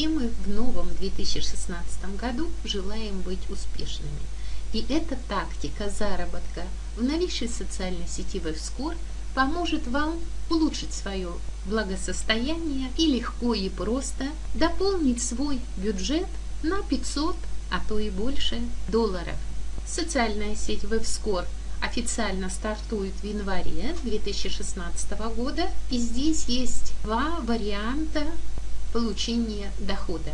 все мы в новом 2016 году желаем быть успешными. И эта тактика заработка в новейшей социальной сети WebScore поможет вам улучшить свое благосостояние и легко и просто дополнить свой бюджет на 500, а то и больше долларов. Социальная сеть WebScore официально стартует в январе 2016 года. И здесь есть два варианта получения дохода.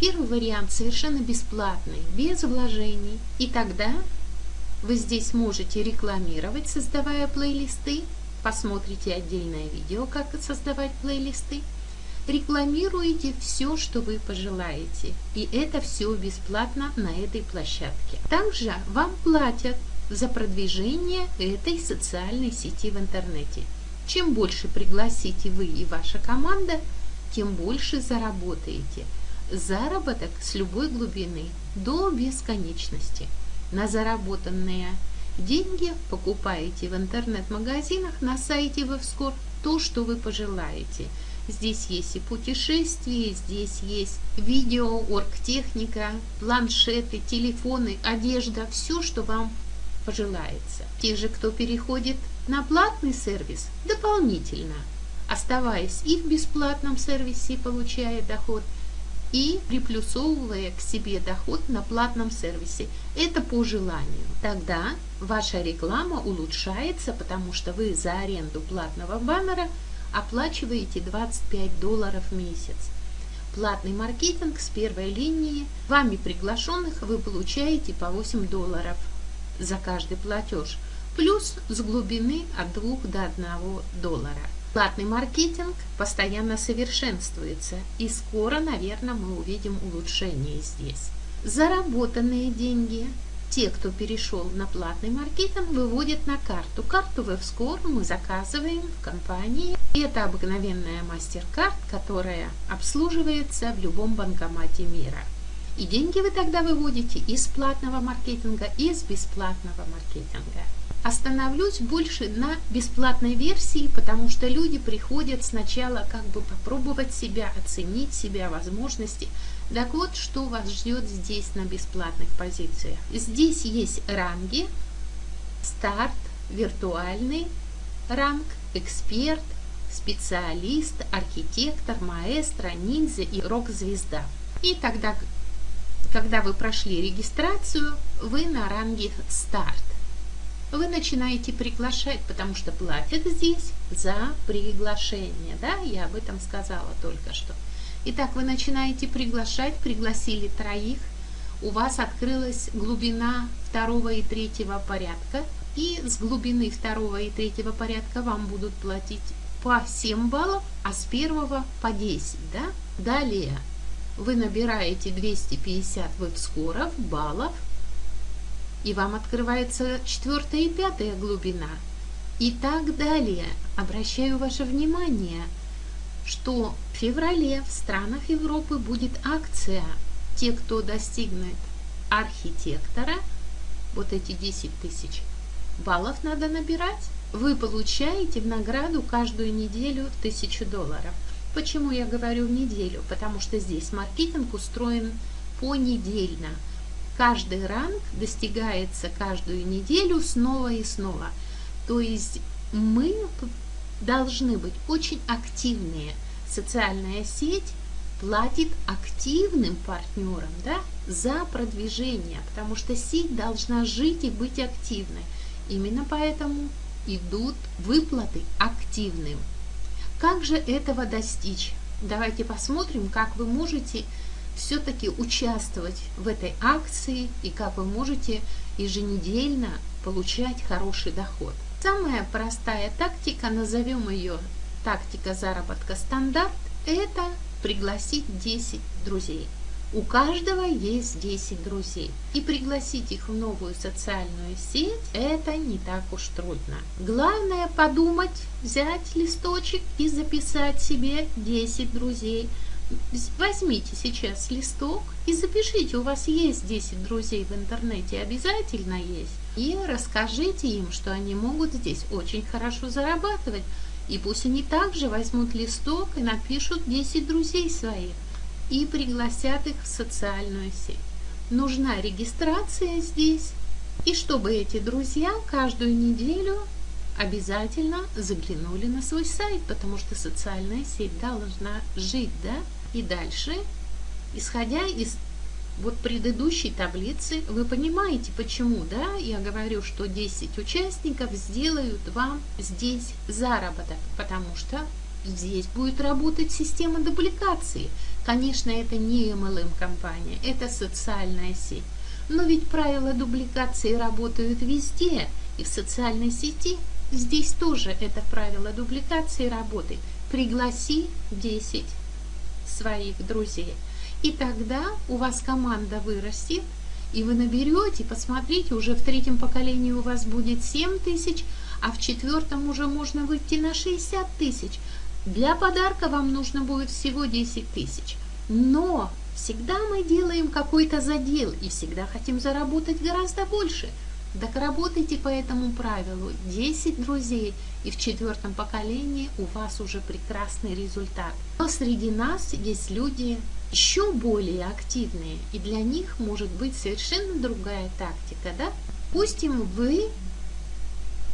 Первый вариант совершенно бесплатный, без вложений. И тогда вы здесь можете рекламировать, создавая плейлисты. Посмотрите отдельное видео, как создавать плейлисты. Рекламируете все, что вы пожелаете. И это все бесплатно на этой площадке. Также вам платят за продвижение этой социальной сети в интернете. Чем больше пригласите вы и ваша команда, тем больше заработаете. Заработок с любой глубины до бесконечности. На заработанные деньги покупаете в интернет-магазинах на сайте Вевскор то, что вы пожелаете. Здесь есть и путешествия, здесь есть видео, оргтехника, планшеты, телефоны, одежда, все, что вам пожелается. Те же, кто переходит на платный сервис, дополнительно, оставаясь и в бесплатном сервисе, получая доход, и приплюсовывая к себе доход на платном сервисе. Это по желанию. Тогда ваша реклама улучшается, потому что вы за аренду платного баннера оплачиваете 25 долларов в месяц. Платный маркетинг с первой линии, вами приглашенных вы получаете по 8 долларов за каждый платеж, плюс с глубины от 2 до 1 доллара. Платный маркетинг постоянно совершенствуется, и скоро, наверное, мы увидим улучшение здесь. Заработанные деньги те, кто перешел на платный маркетинг, выводят на карту. Карту WebScore мы заказываем в компании. Это обыкновенная MasterCard, которая обслуживается в любом банкомате мира. И деньги вы тогда выводите из платного маркетинга, из бесплатного маркетинга. Остановлюсь больше на бесплатной версии, потому что люди приходят сначала как бы попробовать себя, оценить себя, возможности. Так вот, что вас ждет здесь на бесплатных позициях. Здесь есть ранги, старт, виртуальный ранг, эксперт, специалист, архитектор, маэстро, ниндзя и рок-звезда. И тогда когда вы прошли регистрацию, вы на ранге «Старт». Вы начинаете приглашать, потому что платят здесь за приглашение. Да, я об этом сказала только что. Итак, вы начинаете приглашать, пригласили троих, у вас открылась глубина второго и третьего порядка, и с глубины второго и третьего порядка вам будут платить по 7 баллов, а с первого по 10. Да? Далее вы набираете 250 веб-скоров, баллов, и вам открывается четвертая и пятая глубина. И так далее. Обращаю ваше внимание, что в феврале в странах Европы будет акция. Те, кто достигнет архитектора, вот эти 10 тысяч баллов надо набирать, вы получаете в награду каждую неделю 1000 долларов. Почему я говорю неделю? Потому что здесь маркетинг устроен понедельно. Каждый ранг достигается каждую неделю снова и снова. То есть мы должны быть очень активнее. Социальная сеть платит активным партнерам да, за продвижение, потому что сеть должна жить и быть активной. Именно поэтому идут выплаты активным. Как же этого достичь? Давайте посмотрим, как вы можете все-таки участвовать в этой акции и как вы можете еженедельно получать хороший доход. Самая простая тактика, назовем ее тактика заработка стандарт, это пригласить 10 друзей. У каждого есть 10 друзей. И пригласить их в новую социальную сеть – это не так уж трудно. Главное подумать, взять листочек и записать себе 10 друзей. Возьмите сейчас листок и запишите, у вас есть 10 друзей в интернете, обязательно есть. И расскажите им, что они могут здесь очень хорошо зарабатывать. И пусть они также возьмут листок и напишут 10 друзей своих. и пригласят их в социальную сеть. Нужна регистрация здесь, и чтобы эти друзья каждую неделю обязательно заглянули на свой сайт, потому что социальная сеть должна жить, да, и дальше, исходя из вот предыдущей таблицы, вы понимаете, почему, да, я говорю, что 10 участников сделают вам здесь заработок, потому что здесь будет работать система дубликации. Конечно, это не MLM-компания, это социальная сеть. Но ведь правила дубликации работают везде, и в социальной сети здесь тоже это правило дубликации работает. Пригласи 10 своих друзей. И тогда у вас команда вырастет, и вы наберете, посмотрите, уже в третьем поколении у вас будет 7 тысяч, а в четвертом уже можно выйти на 60 тысяч. Для подарка вам нужно будет всего 10 тысяч. Но всегда мы делаем какой-то задел и всегда хотим заработать гораздо больше. Так работайте по этому правилу. 10 друзей и в четвертом поколении у вас уже прекрасный результат. Но среди нас есть люди еще более активные, и для них может быть совершенно другая тактика. Да? Допустим, вы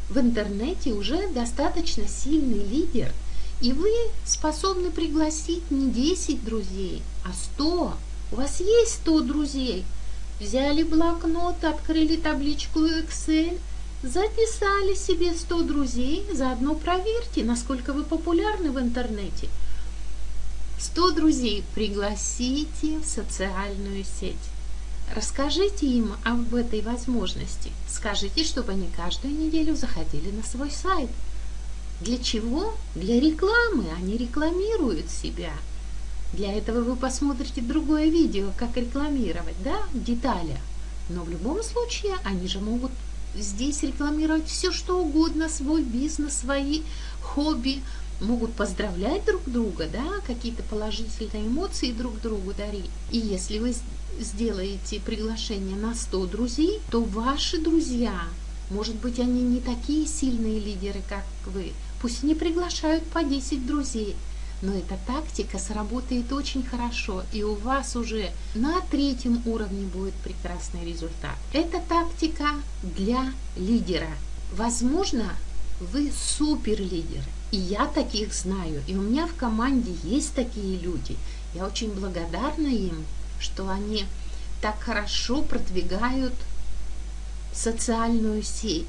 в интернете уже достаточно сильный лидер – и вы способны пригласить не 10 друзей, а 100. У вас есть 100 друзей. Взяли блокнот, открыли табличку Excel, записали себе 100 друзей, заодно проверьте, насколько вы популярны в интернете. 100 друзей пригласите в социальную сеть. Расскажите им об этой возможности. Скажите, чтобы они каждую неделю заходили на свой сайт – для чего? Для рекламы. Они рекламируют себя. Для этого вы посмотрите другое видео, как рекламировать, да, в деталях. Но в любом случае они же могут здесь рекламировать все, что угодно, свой бизнес, свои хобби, могут поздравлять друг друга, да, какие-то положительные эмоции друг другу дарить. И если вы сделаете приглашение на 100 друзей, то ваши друзья, может быть, они не такие сильные лидеры, как вы, Пусть не приглашают по 10 друзей, но эта тактика сработает очень хорошо, и у вас уже на третьем уровне будет прекрасный результат. Это тактика для лидера. Возможно, вы супер лидер, и я таких знаю, и у меня в команде есть такие люди. Я очень благодарна им, что они так хорошо продвигают социальную сеть.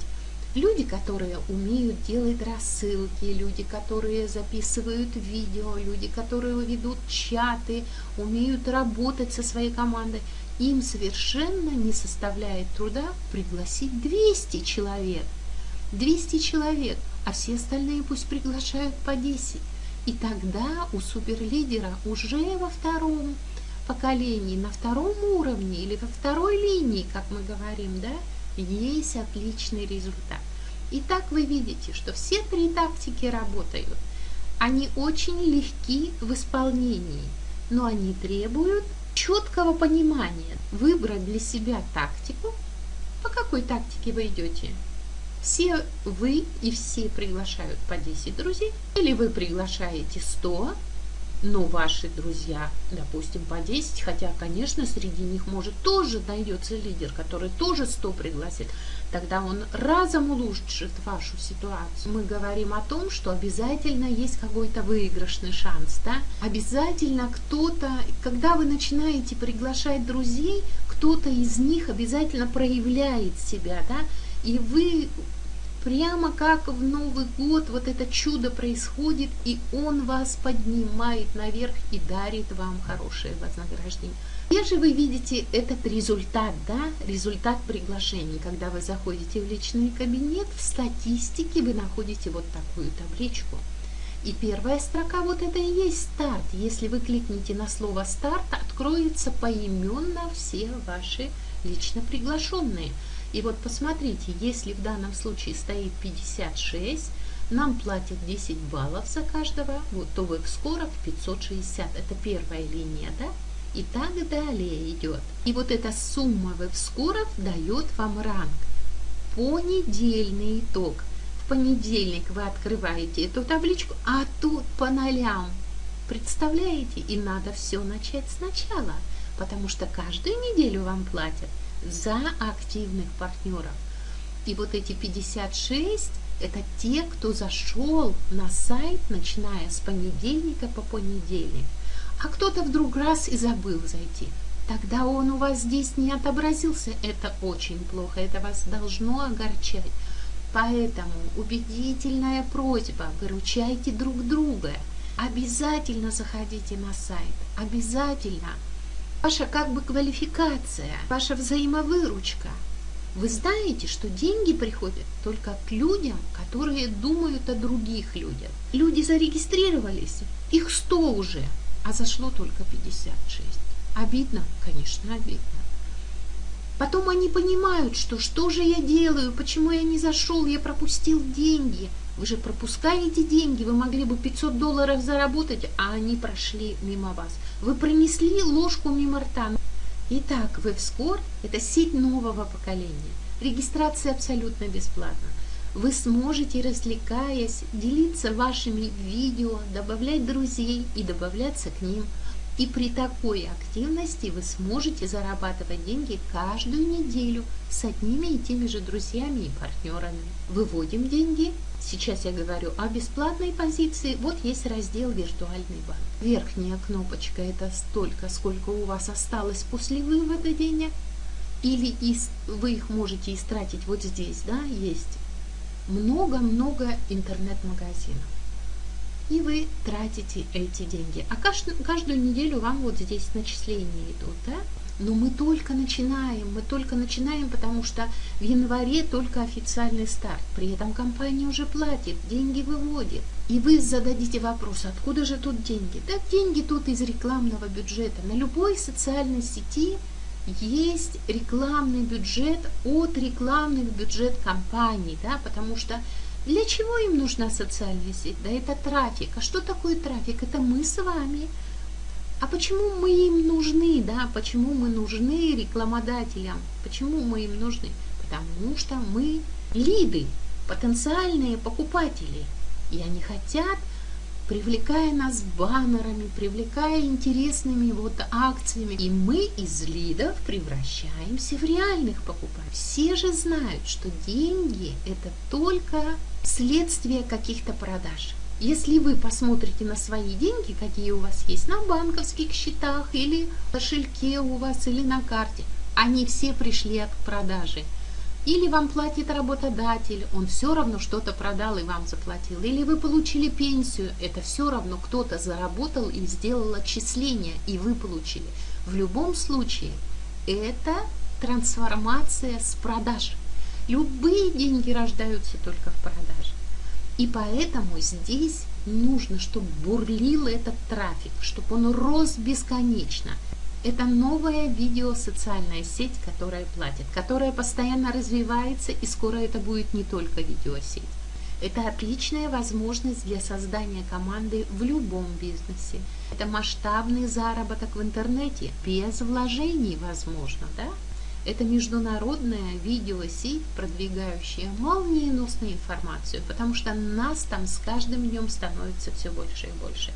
Люди, которые умеют делать рассылки, люди, которые записывают видео, люди, которые ведут чаты, умеют работать со своей командой, им совершенно не составляет труда пригласить 200 человек. 200 человек, а все остальные пусть приглашают по 10. И тогда у суперлидера уже во втором поколении, на втором уровне или во второй линии, как мы говорим, да, есть отличный результат. Итак, вы видите, что все три тактики работают. Они очень легки в исполнении, но они требуют четкого понимания. Выбрать для себя тактику. По какой тактике вы идете? Все вы и все приглашают по 10 друзей, или вы приглашаете 100, но ваши друзья, допустим, по 10, хотя, конечно, среди них может тоже найдется лидер, который тоже 100 пригласит, тогда он разом улучшит вашу ситуацию. Мы говорим о том, что обязательно есть какой-то выигрышный шанс, да? Обязательно кто-то, когда вы начинаете приглашать друзей, кто-то из них обязательно проявляет себя, да? И вы Прямо как в Новый год вот это чудо происходит, и Он вас поднимает наверх и дарит вам хорошее вознаграждение. Где же вы видите этот результат, да, результат приглашений, когда вы заходите в личный кабинет, в статистике вы находите вот такую табличку. И первая строка вот это и есть старт. Если вы кликните на слово старт, откроется поименно все ваши лично приглашенные. И вот посмотрите, если в данном случае стоит 56, нам платят 10 баллов за каждого, вот, то в скоров 560, это первая линия, да? И так далее идет. И вот эта сумма веб-скоров дает вам ранг. Понедельный итог. В понедельник вы открываете эту табличку, а тут по нолям Представляете? И надо все начать сначала, потому что каждую неделю вам платят за активных партнеров. И вот эти 56 – это те, кто зашел на сайт, начиная с понедельника по понедельник. А кто-то вдруг раз и забыл зайти. Тогда он у вас здесь не отобразился. Это очень плохо, это вас должно огорчать. Поэтому убедительная просьба, выручайте друг друга. Обязательно заходите на сайт, обязательно. Ваша как бы квалификация, ваша взаимовыручка. Вы знаете, что деньги приходят только к людям, которые думают о других людях. Люди зарегистрировались, их 100 уже, а зашло только 56. Обидно? Конечно, обидно. Потом они понимают, что что же я делаю, почему я не зашел, я пропустил деньги. Вы же пропускаете деньги, вы могли бы 500 долларов заработать, а они прошли мимо вас. Вы пронесли ложку мимо рта. Итак, WebScore – это сеть нового поколения. Регистрация абсолютно бесплатна. Вы сможете, развлекаясь, делиться вашими видео, добавлять друзей и добавляться к ним – и при такой активности вы сможете зарабатывать деньги каждую неделю с одними и теми же друзьями и партнерами. Выводим деньги. Сейчас я говорю о бесплатной позиции. Вот есть раздел «Виртуальный банк». Верхняя кнопочка – это столько, сколько у вас осталось после вывода денег. Или вы их можете истратить вот здесь, да, есть много-много интернет-магазинов и вы тратите эти деньги. А каждую, каждую неделю вам вот здесь начисления идут, да? Но мы только начинаем, мы только начинаем, потому что в январе только официальный старт. При этом компания уже платит, деньги выводит. И вы зададите вопрос, откуда же тут деньги? Да деньги тут из рекламного бюджета. На любой социальной сети есть рекламный бюджет от рекламных бюджет компаний, да, потому что для чего им нужна социальная сеть? Да это трафик. А что такое трафик? Это мы с вами. А почему мы им нужны, да? Почему мы нужны рекламодателям? Почему мы им нужны? Потому что мы лиды, потенциальные покупатели. И они хотят привлекая нас баннерами, привлекая интересными вот акциями. И мы из лидов превращаемся в реальных покупателей. Все же знают, что деньги – это только следствие каких-то продаж. Если вы посмотрите на свои деньги, какие у вас есть на банковских счетах или кошельке у вас или на карте, они все пришли от продажи – или вам платит работодатель, он все равно что-то продал и вам заплатил. Или вы получили пенсию, это все равно кто-то заработал и сделал отчисление, и вы получили. В любом случае, это трансформация с продаж. Любые деньги рождаются только в продаже. И поэтому здесь нужно, чтобы бурлил этот трафик, чтобы он рос бесконечно – это новая видеосоциальная сеть, которая платит, которая постоянно развивается, и скоро это будет не только видеосеть. Это отличная возможность для создания команды в любом бизнесе. Это масштабный заработок в интернете, без вложений возможно, да? Это международная видеосеть, продвигающая молниеносную информацию, потому что нас там с каждым днем становится все больше и больше.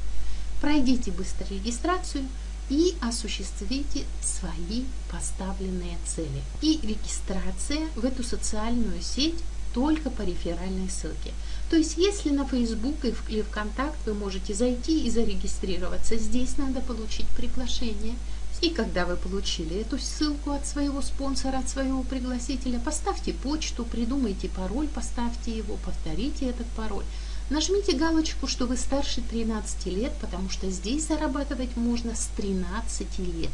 Пройдите быстро регистрацию, и осуществите свои поставленные цели. И регистрация в эту социальную сеть только по реферальной ссылке. То есть, если на Facebook или ВКонтакт вы можете зайти и зарегистрироваться, здесь надо получить приглашение. И когда вы получили эту ссылку от своего спонсора, от своего пригласителя, поставьте почту, придумайте пароль, поставьте его, повторите этот пароль. Нажмите галочку, что вы старше 13 лет, потому что здесь зарабатывать можно с 13 лет.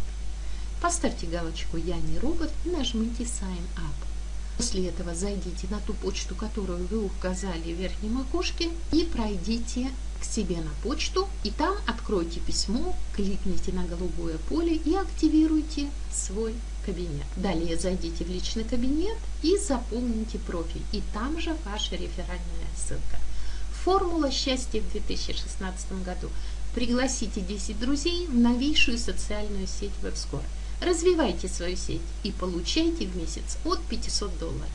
Поставьте галочку «Я не робот» и нажмите «Sign up». После этого зайдите на ту почту, которую вы указали в верхнем окошке и пройдите к себе на почту и там откройте письмо, кликните на голубое поле и активируйте свой кабинет. Далее зайдите в личный кабинет и заполните профиль. И там же ваша реферальная ссылка. Формула счастья в 2016 году. Пригласите 10 друзей в новейшую социальную сеть WebScore. Развивайте свою сеть и получайте в месяц от 500 долларов.